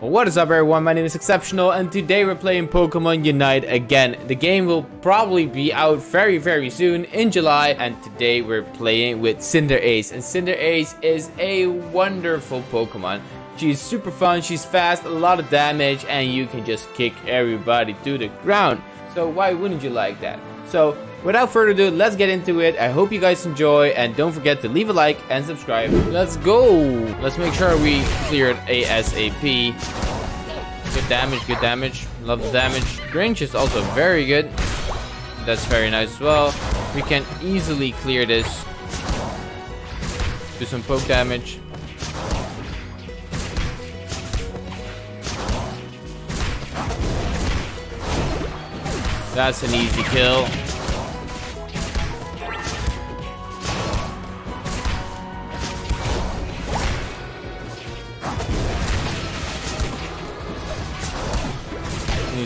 What is up everyone, my name is Exceptional and today we're playing Pokemon Unite again. The game will probably be out very very soon in July and today we're playing with Cinderace and Cinderace is a wonderful Pokemon. She's super fun, she's fast, a lot of damage and you can just kick everybody to the ground. So why wouldn't you like that? So without further ado, let's get into it. I hope you guys enjoy and don't forget to leave a like and subscribe. Let's go. Let's make sure we clear it ASAP. Good damage, good damage. Love the damage. Grinch is also very good. That's very nice as well. We can easily clear this. Do some poke damage. That's an easy kill.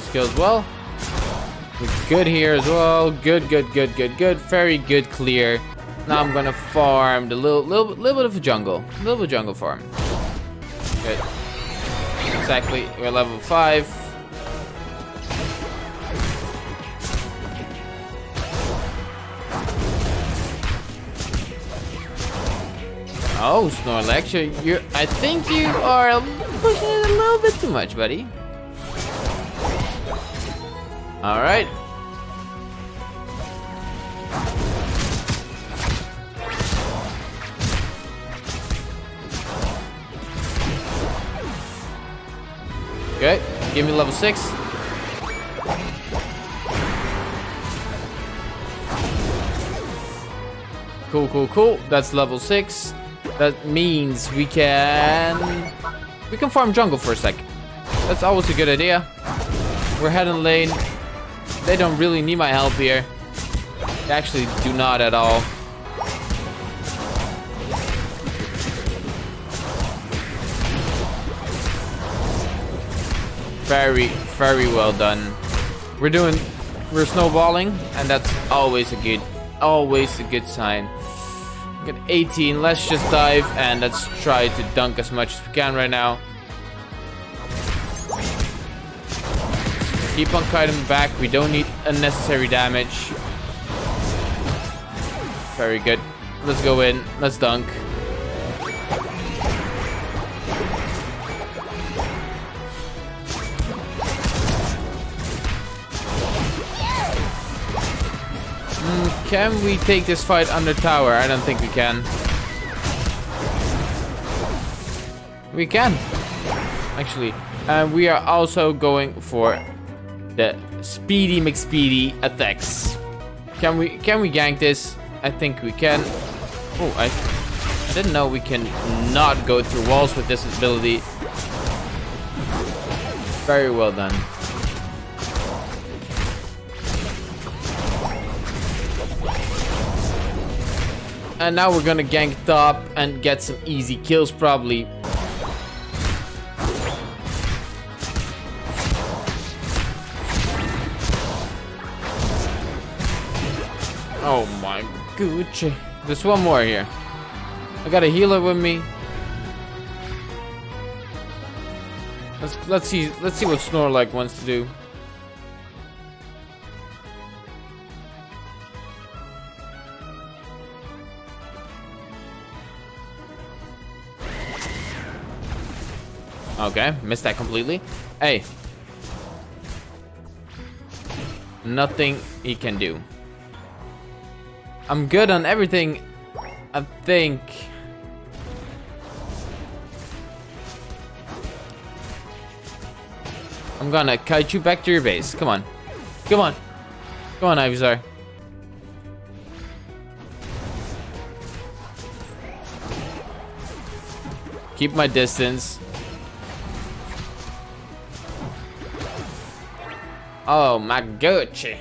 Skills well. We're good here as well. Good, good, good, good, good. Very good clear. Now I'm gonna farm the little, little, little bit of a jungle. A little bit of jungle farm. Good. Exactly. We're level five. Oh, Snorlax, you I think you are pushing it a little bit too much, buddy. All right. Okay, give me level six. Cool, cool, cool. That's level six. That means we can... We can farm jungle for a sec. That's always a good idea. We're heading lane. They don't really need my help here. They actually do not at all. Very, very well done. We're doing... We're snowballing, and that's always a good, always a good sign. Get 18. Let's just dive and let's try to dunk as much as we can right now. Keep on kiting back. We don't need unnecessary damage. Very good. Let's go in. Let's dunk. Mm, can we take this fight under tower? I don't think we can. We can. Actually. And we are also going for the Speedy McSpeedy attacks. Can we can we gank this? I think we can. Oh, I, I didn't know we can not go through walls with this ability. Very well done. And now we're gonna gank top and get some easy kills probably. Oh my Gucci. There's one more here. I got a healer with me. Let's let's see let's see what Snorlax wants to do. Okay, missed that completely. Hey. Nothing he can do. I'm good on everything, I think. I'm gonna kite you back to your base. Come on. Come on. Come on, Ivysaur. Keep my distance. Oh my Gucci.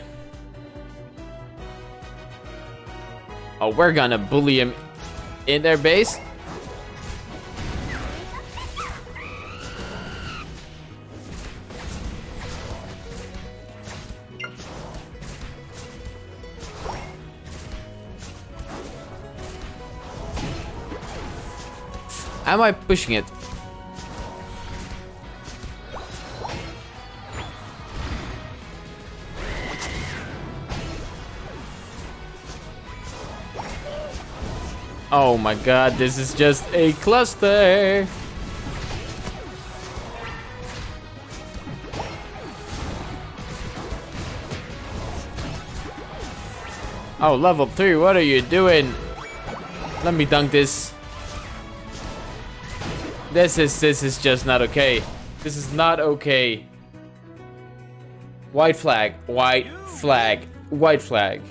Oh, we're gonna bully him in their base. Am I pushing it? Oh my god, this is just a cluster. Oh, level 3, what are you doing? Let me dunk this. This is, this is just not okay. This is not okay. White flag, white flag, white flag.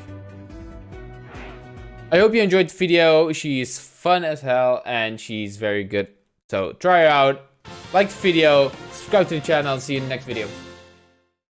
I hope you enjoyed the video. She's fun as hell and she's very good. So try her out, like the video, subscribe to the channel, and see you in the next video.